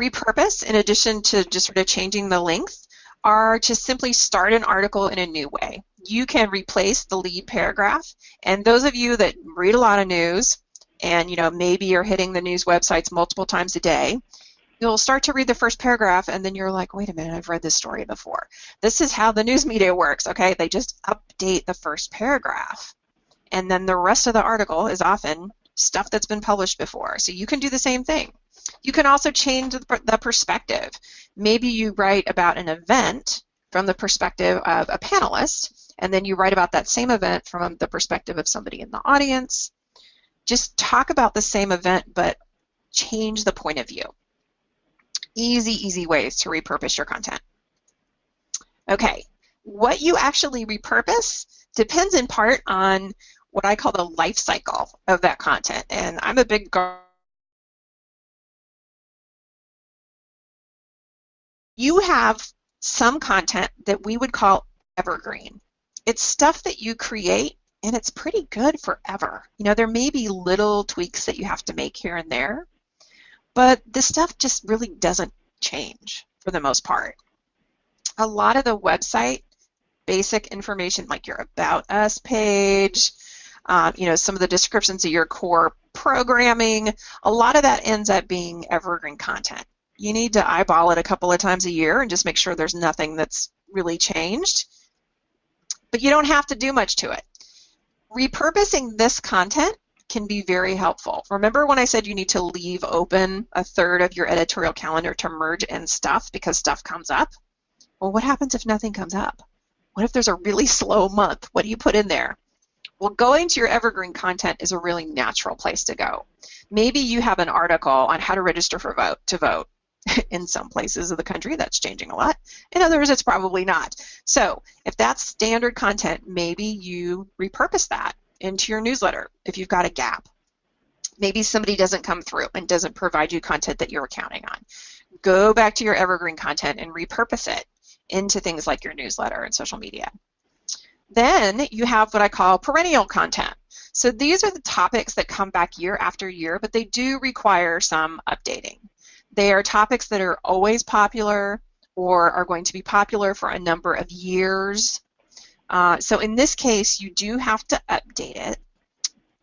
repurpose in addition to just sort of changing the length are to simply start an article in a new way. You can replace the lead paragraph and those of you that read a lot of news and you know maybe you're hitting the news websites multiple times a day you'll start to read the first paragraph and then you're like, wait a minute, I've read this story before. This is how the news media works, okay? They just update the first paragraph. And then the rest of the article is often stuff that's been published before. So you can do the same thing. You can also change the perspective. Maybe you write about an event from the perspective of a panelist, and then you write about that same event from the perspective of somebody in the audience. Just talk about the same event, but change the point of view easy, easy ways to repurpose your content. Okay, what you actually repurpose depends in part on what I call the life cycle of that content. And I'm a big you have some content that we would call evergreen. It's stuff that you create and it's pretty good forever. You know, there may be little tweaks that you have to make here and there, but this stuff just really doesn't change for the most part. A lot of the website basic information like your About Us page, um, you know, some of the descriptions of your core programming, a lot of that ends up being evergreen content. You need to eyeball it a couple of times a year and just make sure there's nothing that's really changed. But you don't have to do much to it. Repurposing this content can be very helpful. Remember when I said you need to leave open a third of your editorial calendar to merge in stuff because stuff comes up? Well, what happens if nothing comes up? What if there's a really slow month? What do you put in there? Well, going to your evergreen content is a really natural place to go. Maybe you have an article on how to register for vote to vote. [LAUGHS] in some places of the country, that's changing a lot. In others, it's probably not. So if that's standard content, maybe you repurpose that into your newsletter if you've got a gap. Maybe somebody doesn't come through and doesn't provide you content that you're counting on. Go back to your evergreen content and repurpose it into things like your newsletter and social media. Then you have what I call perennial content. So these are the topics that come back year after year, but they do require some updating. They are topics that are always popular or are going to be popular for a number of years uh, so in this case, you do have to update it,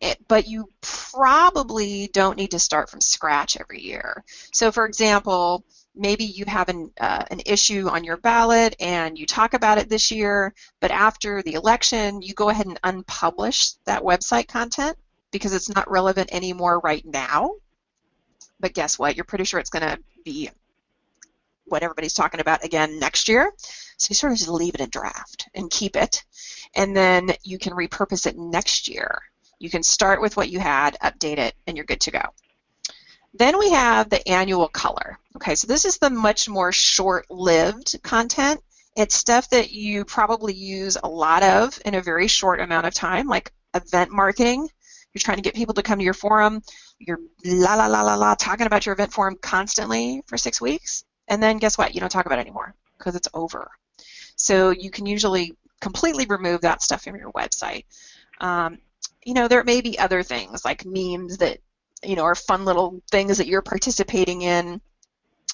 it, but you probably don't need to start from scratch every year. So for example, maybe you have an, uh, an issue on your ballot and you talk about it this year, but after the election, you go ahead and unpublish that website content because it's not relevant anymore right now. But guess what? You're pretty sure it's going to be what everybody's talking about again next year. So you sort of just leave it in draft and keep it, and then you can repurpose it next year. You can start with what you had, update it, and you're good to go. Then we have the annual color. Okay, so this is the much more short-lived content. It's stuff that you probably use a lot of in a very short amount of time, like event marketing. You're trying to get people to come to your forum. You're la la la la la talking about your event forum constantly for six weeks, and then guess what? You don't talk about it anymore because it's over. So you can usually completely remove that stuff from your website. Um, you know, there may be other things like memes that you know are fun little things that you're participating in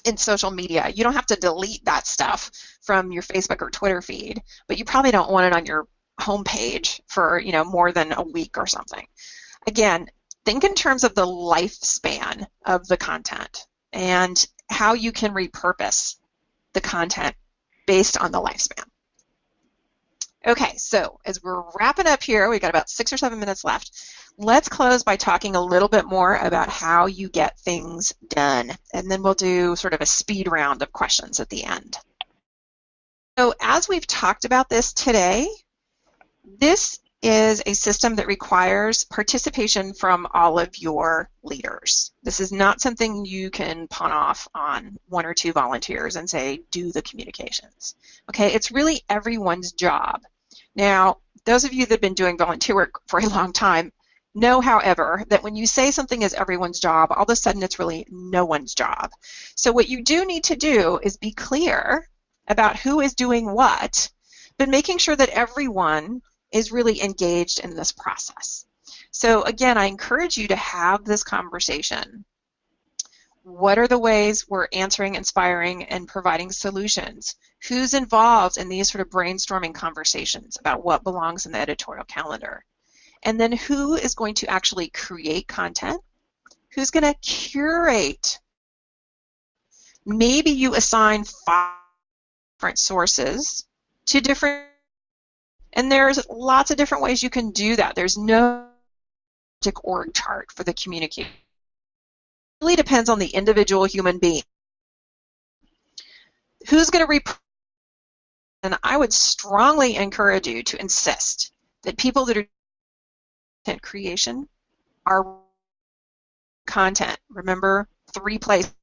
in social media. You don't have to delete that stuff from your Facebook or Twitter feed, but you probably don't want it on your homepage for you know more than a week or something. Again, think in terms of the lifespan of the content and how you can repurpose the content based on the lifespan. Okay, so as we're wrapping up here, we've got about six or seven minutes left. Let's close by talking a little bit more about how you get things done, and then we'll do sort of a speed round of questions at the end. So as we've talked about this today, this is a system that requires participation from all of your leaders. This is not something you can pawn off on one or two volunteers and say, do the communications. Okay, it's really everyone's job. Now, those of you that have been doing volunteer work for a long time know, however, that when you say something is everyone's job, all of a sudden it's really no one's job. So what you do need to do is be clear about who is doing what, but making sure that everyone is really engaged in this process. So again, I encourage you to have this conversation. What are the ways we're answering, inspiring, and providing solutions? Who's involved in these sort of brainstorming conversations about what belongs in the editorial calendar? And then who is going to actually create content? Who's going to curate? Maybe you assign five different sources to different and there's lots of different ways you can do that. There's no org chart for the communication. It really depends on the individual human being. Who's going to rep and I would strongly encourage you to insist that people that are content creation are content. Remember, three places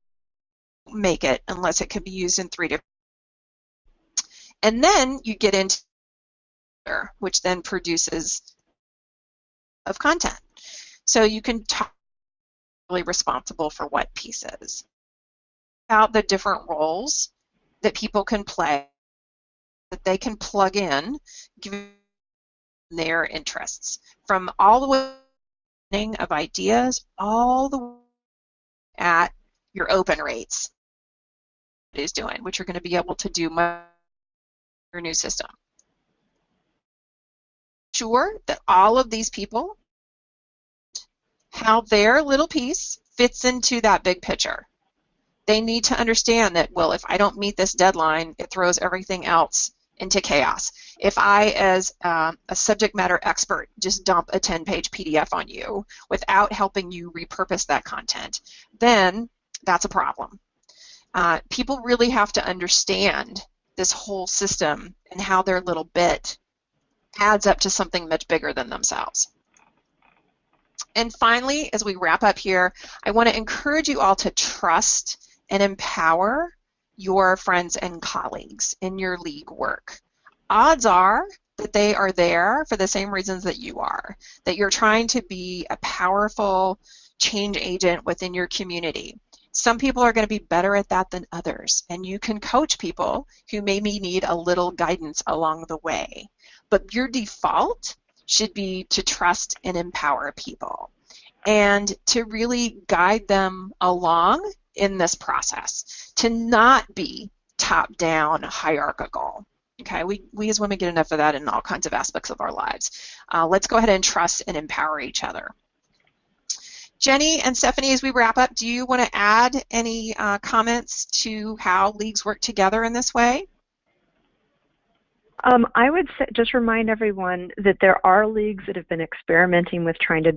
make it unless it can be used in three different. And then you get into which then produces of content. So you can talk really responsible for what pieces. About the different roles that people can play, that they can plug in, given their interests, from all the way of ideas, all the way at your open rates is doing, which you're going to be able to do your new system sure that all of these people, how their little piece fits into that big picture. They need to understand that, well, if I don't meet this deadline, it throws everything else into chaos. If I, as uh, a subject matter expert, just dump a 10-page PDF on you without helping you repurpose that content, then that's a problem. Uh, people really have to understand this whole system and how their little bit adds up to something much bigger than themselves. And finally, as we wrap up here, I want to encourage you all to trust and empower your friends and colleagues in your league work. Odds are that they are there for the same reasons that you are, that you're trying to be a powerful change agent within your community. Some people are going to be better at that than others, and you can coach people who maybe need a little guidance along the way. But your default should be to trust and empower people and to really guide them along in this process, to not be top down hierarchical. Okay, we, we as women get enough of that in all kinds of aspects of our lives. Uh, let's go ahead and trust and empower each other. Jenny and Stephanie, as we wrap up, do you want to add any uh, comments to how leagues work together in this way? Um, I would say, just remind everyone that there are leagues that have been experimenting with trying to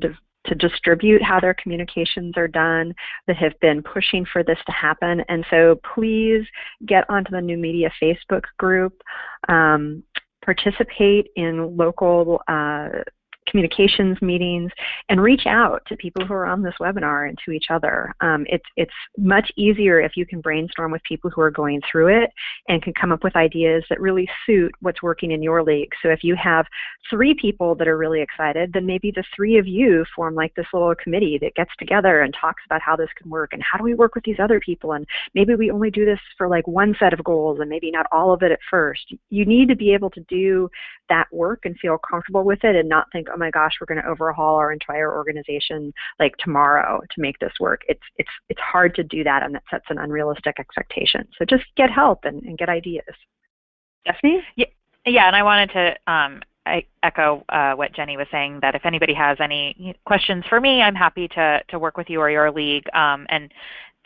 to distribute how their communications are done that have been pushing for this to happen. And so please get onto the New Media Facebook group, um, participate in local uh, communications meetings, and reach out to people who are on this webinar and to each other. Um, it's, it's much easier if you can brainstorm with people who are going through it and can come up with ideas that really suit what's working in your league. So if you have three people that are really excited, then maybe the three of you form like this little committee that gets together and talks about how this can work and how do we work with these other people and maybe we only do this for like one set of goals and maybe not all of it at first. You need to be able to do that work and feel comfortable with it and not think, oh my gosh, we're going to overhaul our entire organization like tomorrow to make this work. It's it's it's hard to do that and that sets an unrealistic expectation. So just get help and, and get ideas. Stephanie? Yeah, yeah, and I wanted to um, I echo uh, what Jenny was saying that if anybody has any questions for me, I'm happy to to work with you or your league. Um, and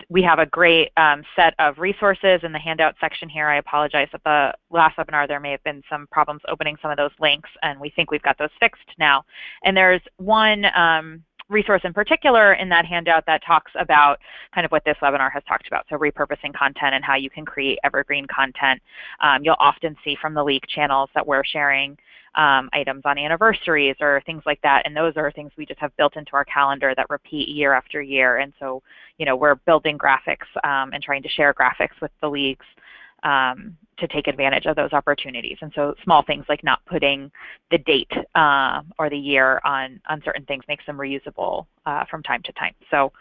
we have a great um, set of resources in the handout section here. I apologize at the last webinar there may have been some problems opening some of those links, and we think we've got those fixed now. And there's one um, resource in particular in that handout that talks about kind of what this webinar has talked about, so repurposing content and how you can create evergreen content. Um, you'll often see from the league channels that we're sharing um, items on anniversaries or things like that. And those are things we just have built into our calendar that repeat year after year. And so, you know, we're building graphics um, and trying to share graphics with the leagues um, to take advantage of those opportunities. And so small things like not putting the date uh, or the year on, on certain things makes them reusable uh, from time to time. So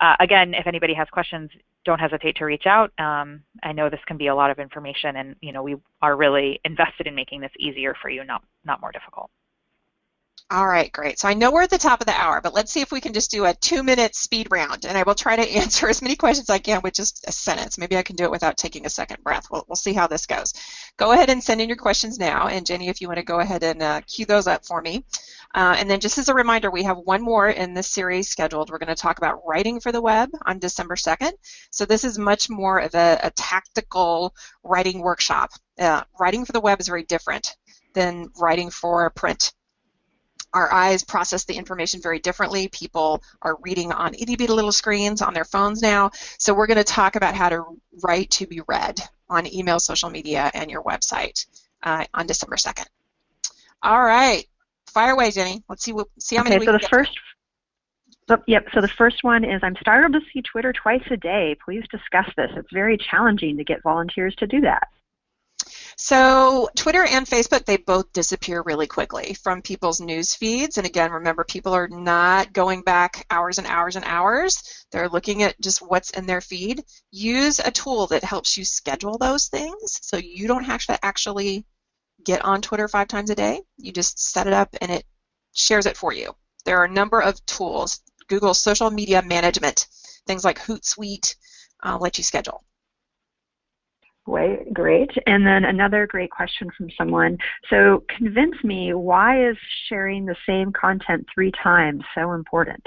uh, again, if anybody has questions, don't hesitate to reach out. Um, I know this can be a lot of information and you know we are really [LAUGHS] invested in making this easier for you, not, not more difficult. All right, great. So I know we're at the top of the hour, but let's see if we can just do a two-minute speed round, and I will try to [LAUGHS] answer as many questions as I can with just a sentence. Maybe I can do it without taking a second breath. We'll, we'll see how this goes. Go ahead and send in your questions now, and Jenny, if you want to go ahead and uh, queue those up for me. Uh, and then just as a reminder, we have one more in this series scheduled. We're going to talk about writing for the web on December 2nd. So this is much more of a, a tactical writing workshop. Uh, writing for the web is very different than writing for print our eyes process the information very differently. People are reading on itty bitty little screens on their phones now. So we're going to talk about how to write to be read on email, social media, and your website uh, on December 2nd. All right. Fire away, Jenny. Let's see what see how okay, many. Okay, so the first. So, yep. So the first one is I'm startled to see Twitter twice a day. Please discuss this. It's very challenging to get volunteers to do that. So Twitter and Facebook, they both disappear really quickly from people's news feeds. And again, remember, people are not going back hours and hours and hours. They're looking at just what's in their feed. Use a tool that helps you schedule those things so you don't have to actually get on Twitter five times a day. You just set it up and it shares it for you. There are a number of tools. Google social media management, things like Hootsuite, uh, let you schedule. Great, great. And then another great question from someone. So convince me, why is sharing the same content three times so important?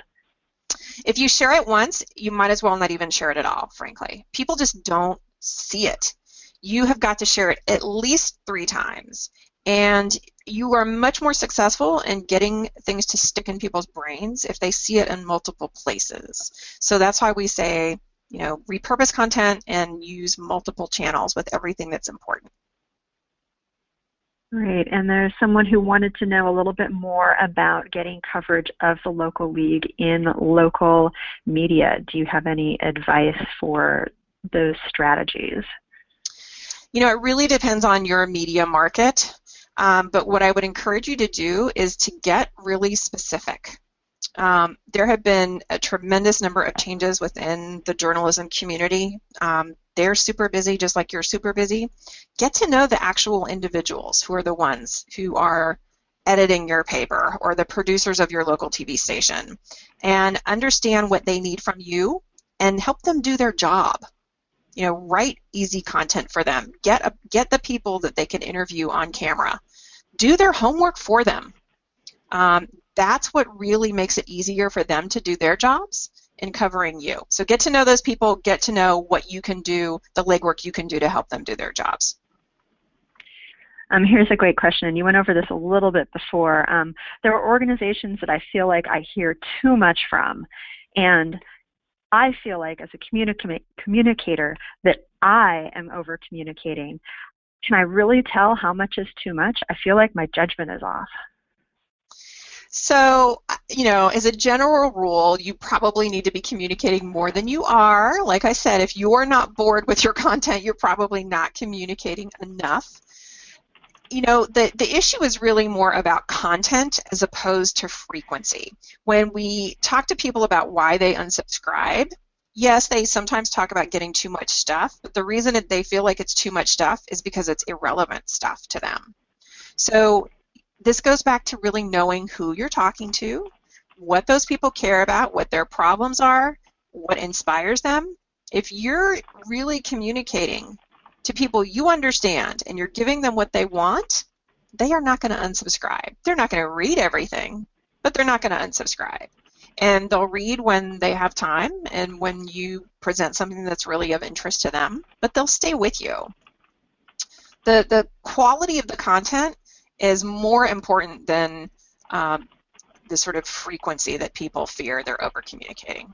If you share it once, you might as well not even share it at all, frankly. People just don't see it. You have got to share it at least three times. And you are much more successful in getting things to stick in people's brains if they see it in multiple places. So that's why we say you know, repurpose content and use multiple channels with everything that's important. Great, and there's someone who wanted to know a little bit more about getting coverage of the local league in local media. Do you have any advice for those strategies? You know, it really depends on your media market, um, but what I would encourage you to do is to get really specific. Um, there have been a tremendous number of changes within the journalism community. Um, they're super busy, just like you're super busy. Get to know the actual individuals who are the ones who are editing your paper or the producers of your local TV station and understand what they need from you and help them do their job. You know, write easy content for them. Get a, get the people that they can interview on camera. Do their homework for them. Um, that's what really makes it easier for them to do their jobs in covering you. So get to know those people, get to know what you can do, the legwork you can do to help them do their jobs. Um, here's a great question, and you went over this a little bit before. Um, there are organizations that I feel like I hear too much from, and I feel like as a communica communicator that I am over communicating. Can I really tell how much is too much? I feel like my judgment is off. So, uh, you know, as a general rule, you probably need to be communicating more than you are. Like I said, if you're not bored with your [LAUGHS] content, you're probably not communicating enough. You know, the, the issue is really more about content as opposed to frequency. When we talk to people about why they unsubscribe, yes, they sometimes talk about getting too much stuff, but the reason that they feel like it's too much stuff is because it's irrelevant stuff to them. So this goes back to really knowing who you're talking to, what those people care about, what their problems are, what inspires them. If you're really communicating to people you understand and you're giving them what they want, they are not going to unsubscribe. They're not going to read everything, but they're not going to unsubscribe. And they'll read when they have time and when you present something that's really of interest to them, but they'll stay with you. The, the quality of the content is more important than um, the sort of frequency that people fear they're over communicating.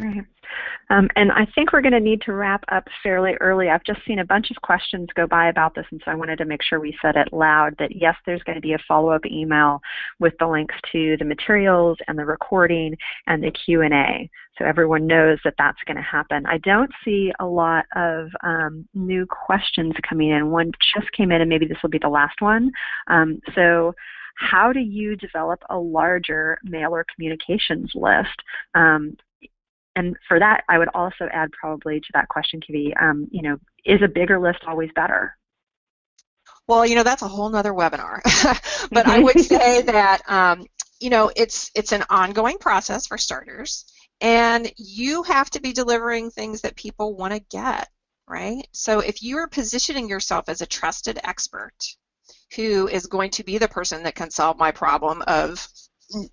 Um, and I think we're going to need to wrap up fairly early. I've just seen a bunch of questions go by about this, and so I wanted to make sure we said it loud that yes, there's going to be a follow-up email with the links to the materials and the recording and the Q&A, so everyone knows that that's going to happen. I don't see a lot of um, new questions coming in. One just came in, and maybe this will be the last one. Um, so how do you develop a larger mailer communications list? Um, and for that, I would also add probably to that question, Kivi, um, you know, is a bigger list always better? Well, you know, that's a whole nother webinar. [LAUGHS] but I would say that, um, you know, it's it's an ongoing process for starters, and you have to be delivering things that people want to get, right? So if you are positioning yourself as a trusted expert who is going to be the person that can solve my problem of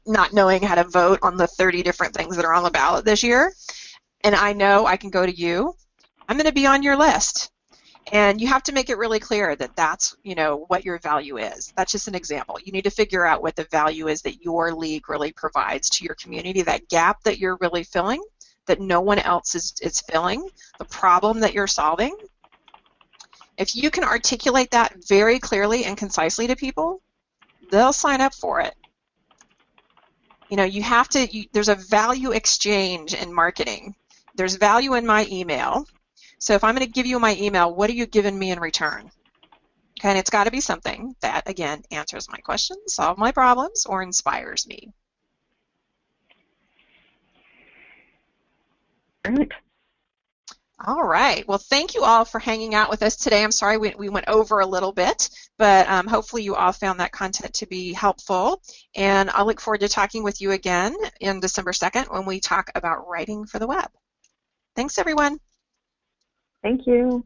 not knowing how to vote on the 30 different things that are on the ballot this year, and I know I can go to you, I'm going to be on your list. And you have to make it really clear that that's, you know, what your value is. That's just an example. You need to figure out what the value is that your league really provides to your community, that gap that you're really filling, that no one else is, is filling, the problem that you're solving. If you can articulate that very clearly and concisely to people, they'll sign up for it. You know, you have to, you, there's a value exchange in marketing. There's value in my email. So if I'm going to give you my email, what are you giving me in return? Okay, and it's got to be something that, again, answers my questions, solves my problems, or inspires me. Great. All right. Well, thank you all for hanging out with us today. I'm sorry we, we went over a little bit, but um, hopefully you all found that content to be helpful. And I'll look forward to talking with you again in December 2nd when we talk about writing for the web. Thanks, everyone. Thank you.